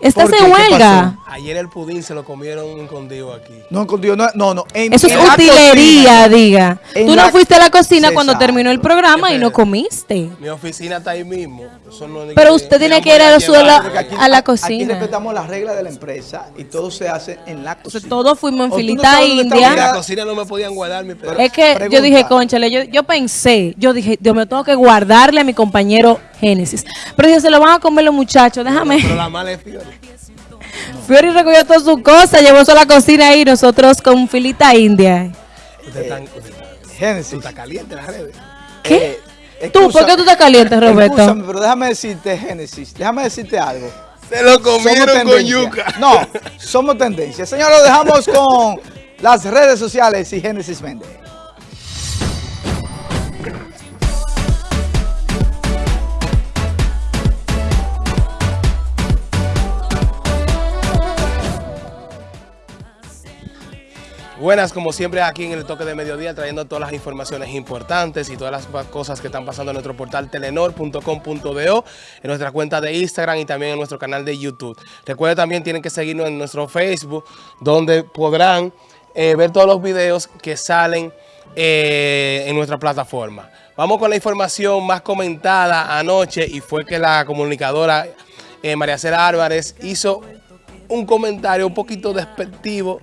¿Estás en ¿Qué huelga? Ayer el pudín se lo comieron escondido aquí. No, contigo, no, no, no. en- Eso es en utilería, cocina. diga. Tú no la- fuiste a la cocina cuando terminó el programa y no comiste. Mi oficina está ahí mismo. Eso no es de Pero que- usted tiene yo que ir a voy la porque aquí- a la Aquí cocina. respetamos las reglas de la empresa y todo se hace en la cocina. Todos fuimos en no filita está india. En la cocina no me podían guardar mi pedazo. Es que yo dije, conchale, yo, yo pensé, yo dije, Dios me tengo que guardarle a mi compañero Génesis. Pero dije, se lo van a comer los muchachos, déjame. Pero la mala es Fiori. Fiori recogió toda su cosa, llevó a la cocina y nosotros con filita india. Usted está, usted está- Génesis. está caliente en las redes. ¿Qué? Eh, ¿Tú? ¿Por qué tú estás caliente, Roberto? Excúsame, pero déjame decirte, Génesis, déjame decirte algo. Se lo comieron con yuca. No, somos tendencia. Señor, lo dejamos con las redes sociales y Génesis Méndez. Buenas, como siempre, aquí en el toque de mediodía, trayendo todas las informaciones importantes y todas las cosas que están pasando en nuestro portal telenor.com.do, en nuestra cuenta de Instagram y también en nuestro canal de YouTube. Recuerden también, tienen que seguirnos en nuestro Facebook, donde podrán eh, ver todos los videos que salen eh, en nuestra plataforma. Vamos con la información más comentada anoche y fue que la comunicadora eh, María Cera Álvarez hizo un comentario un poquito despectivo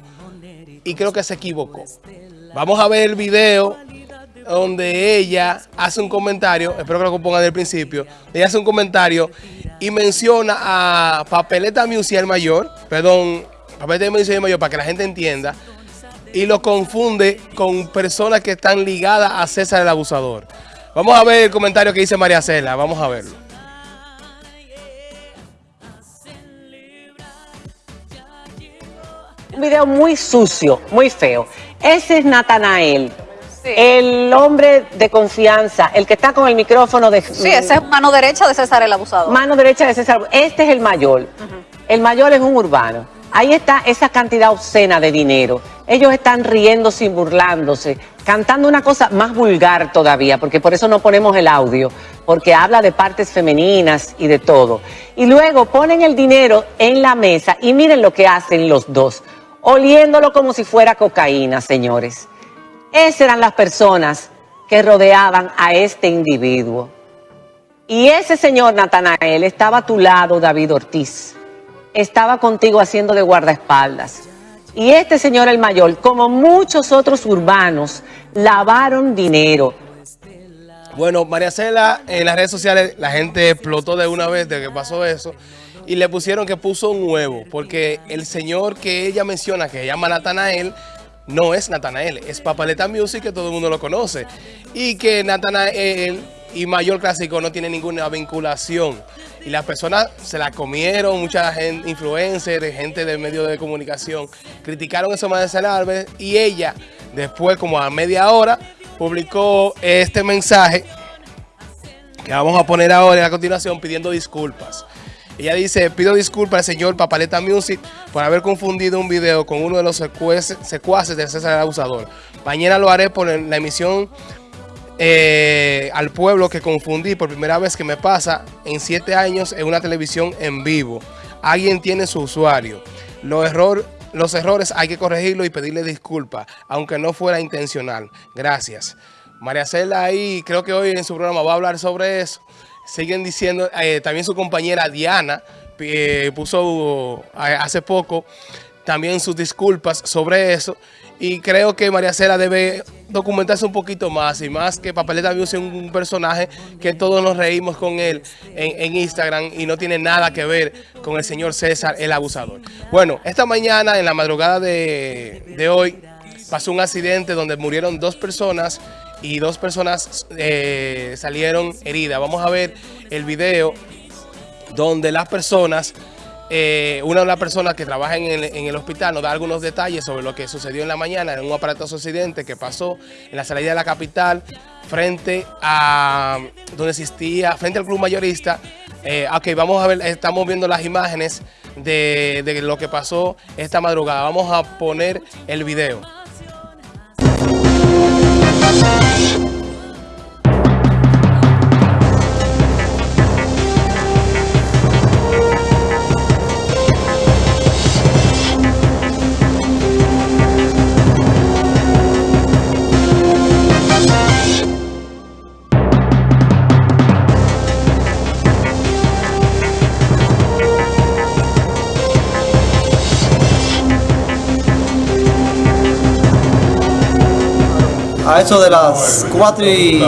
y creo que se equivocó. Vamos a ver el video donde ella hace un comentario, espero que lo pongan del principio, ella hace un comentario y menciona a Papeleta Musial Mayor, perdón, Papeleta Musial Mayor para que la gente entienda, y lo confunde con personas que están ligadas a César el Abusador. Vamos a ver el comentario que dice María Cela, vamos a verlo. Un video muy sucio, muy feo. Ese es Natanael, el hombre de confianza, el que está con el micrófono de Sí, esa es mano derecha de César el abusador. mano derecha de César. Este es el mayor. El mayor es un urbano. Ahí está esa cantidad obscena de dinero. Ellos están riéndose y burlándose, cantando una cosa más vulgar todavía, porque por eso no ponemos el audio, porque habla de partes femeninas y de todo. Y luego ponen el dinero en la mesa y miren lo que hacen los dos, oliéndolo como si fuera cocaína, señores. Esas eran las personas que rodeaban a este individuo. Y ese señor Natanael estaba a tu lado, David Ortiz. Estaba contigo haciendo de guardaespaldas. Y este señor el mayor, como muchos otros urbanos, lavaron dinero. Bueno, María Cela, en las redes sociales la gente explotó de una vez de que pasó eso y le pusieron que puso un huevo porque el señor que ella menciona, que se llama Natanael, no es Natanael, es Papaleta Music, que todo el mundo lo conoce. Y que Natanael y Mayor Clásico no tienen ninguna vinculación. Y las personas se la comieron, mucha gente, influencers, gente de medios de comunicación, criticaron eso a María Cela Álvarez y ella, después como a media hora, publicó este mensaje que vamos a poner ahora a continuación pidiendo disculpas. Ella dice, pido disculpas al señor Papaleta Music por haber confundido un video con uno de los secuaces, secuaces de César el Abusador. Mañana lo haré por la emisión eh, al pueblo que confundí por primera vez que me pasa en siete años en una televisión en vivo. Alguien tiene su usuario. Los, error, los errores hay que corregirlo y pedirle disculpas, aunque no fuera intencional. Gracias. María Cela ahí, creo que hoy en su programa va a hablar sobre eso. Siguen diciendo, eh, también su compañera Diana eh, puso eh, hace poco también sus disculpas sobre eso. Y creo que María Cela debe documentarse un poquito más y más que Papeleta Music es un personaje que todos nos reímos con él en, en Instagram y no tiene nada que ver con el señor César, el abusador. Bueno, esta mañana, en la madrugada de, de hoy, pasó un accidente donde murieron dos personas y dos personas eh, salieron heridas. Vamos a ver el video donde las personas, eh, una de las personas que trabaja en el, hospital nos da algunos detalles sobre lo que sucedió en la mañana en un aparatoso accidente que pasó en la salida de la capital frente a donde existía, frente al club mayorista. Eh, ok, vamos a ver, estamos viendo las imágenes de lo que pasó esta madrugada. Vamos a poner el video. A eso de las 4 y...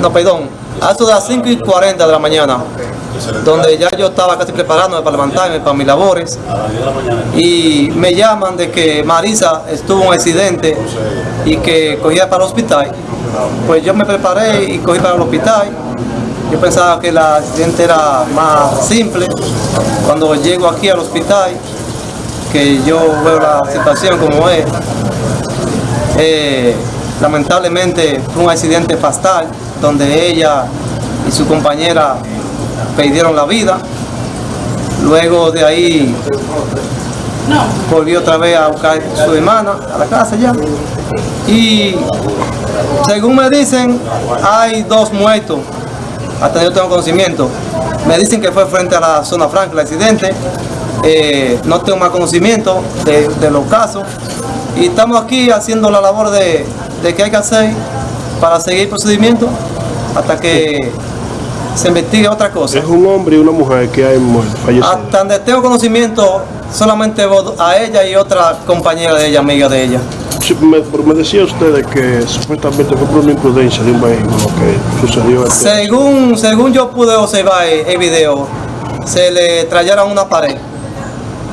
No, perdón, a eso de las 5 y 40 de la mañana, donde ya yo estaba casi preparándome para levantarme para mis labores, y me llaman de que Marisa estuvo en un accidente y que cogía para el hospital. Pues yo me preparé y cogí para el hospital. Yo pensaba que el accidente era más simple. Cuando llego aquí al hospital, que yo veo la situación como es, eh, lamentablemente fue un accidente fatal donde ella y su compañera perdieron la vida. Luego de ahí volvió otra vez a buscar a su hermana a la casa ya. Y según me dicen, hay dos muertos. Hasta yo tengo conocimiento. Me dicen que fue frente a la zona franca el accidente. Eh, no tengo más conocimiento de, de los casos. Y estamos aquí haciendo la labor de, de que hay que hacer para seguir el procedimiento hasta que se investigue otra cosa. Es un hombre y una mujer que hay muerto, fallecido. Hasta donde tengo conocimiento, solamente a ella y otra compañera de ella, amiga de ella. Sí, me, me decía usted de que supuestamente fue por una imprudencia de un vehículo que sucedió. Según, según yo pude observar el, el video, se le trajeron una pared.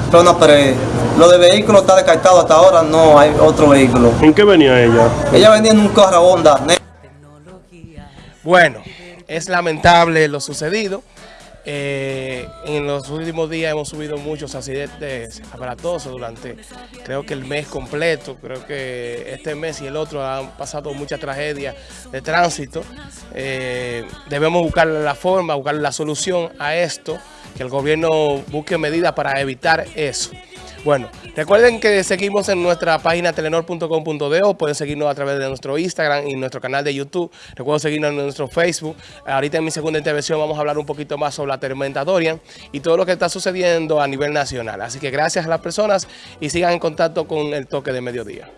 Pero una pared. Lo de vehículo está descartado hasta ahora, no hay otro vehículo. ¿En qué venía ella? Ella venía en un carro Honda. ne- Bueno, es lamentable lo sucedido. Eh, en los últimos días hemos subido muchos accidentes aparatosos durante, creo que el mes completo, creo que este mes y el otro han pasado muchas tragedias de tránsito. Eh, debemos buscar la forma, buscar la solución a esto, que el gobierno busque medidas para evitar eso. Bueno, recuerden que seguimos en nuestra página telenor.com.do, pueden seguirnos a través de nuestro Instagram y nuestro canal de YouTube, recuerden seguirnos en nuestro Facebook. Ahorita en mi segunda intervención vamos a hablar un poquito más sobre la tormenta Dorian y todo lo que está sucediendo a nivel nacional. Así que gracias a las personas y sigan en contacto con el toque de mediodía.